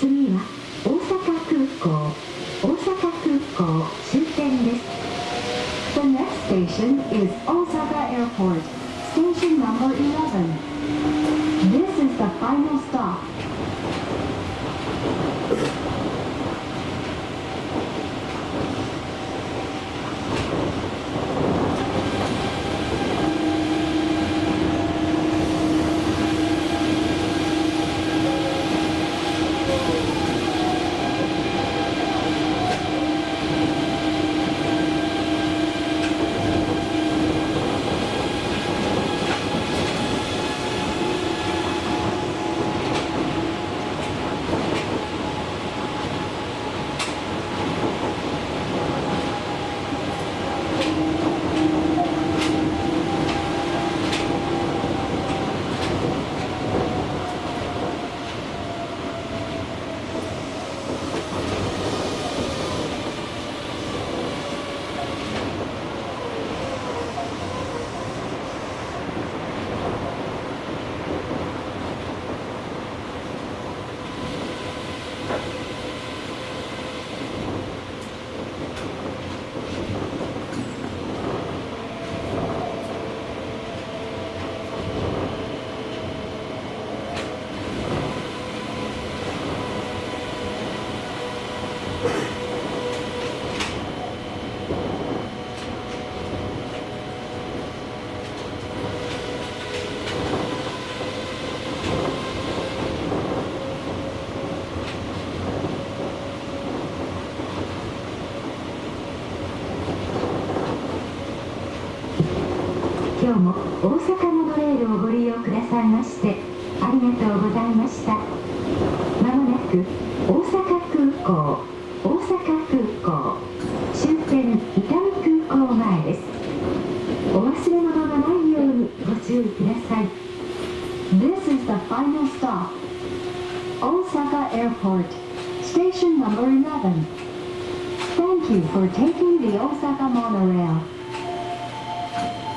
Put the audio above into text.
次は大阪空港大阪空港終点です The next station is Osaka Airport, station number 11. This is the final stop. 今日も大阪モトレールをご利用くださいましてありがとうございましたまもなく大阪空港大阪空港終点伊丹空港前ですお忘れ物がないようにご注意ください This is the final stop 大阪 Airport Station No. 11 Thank you for taking the 大阪モノレール Thank.